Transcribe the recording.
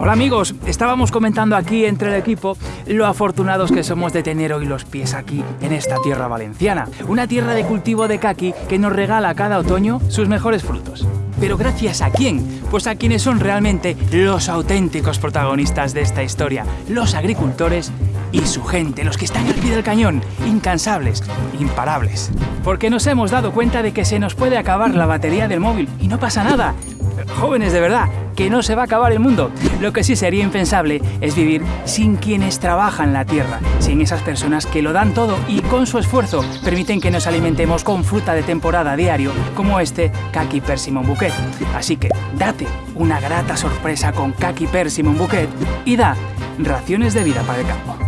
Hola amigos, estábamos comentando aquí entre el equipo lo afortunados que somos de tener hoy los pies aquí en esta tierra valenciana, una tierra de cultivo de caqui que nos regala cada otoño sus mejores frutos. Pero gracias a quién? Pues a quienes son realmente los auténticos protagonistas de esta historia, los agricultores y su gente, los que están al pie del cañón, incansables, imparables. Porque nos hemos dado cuenta de que se nos puede acabar la batería del móvil y no pasa nada. Jóvenes de verdad, que no se va a acabar el mundo. Lo que sí sería impensable es vivir sin quienes trabajan la tierra, sin esas personas que lo dan todo y con su esfuerzo permiten que nos alimentemos con fruta de temporada diario, como este Kaki Persimmon Bouquet. Así que date una grata sorpresa con Kaki Persimmon Bouquet y da raciones de vida para el campo.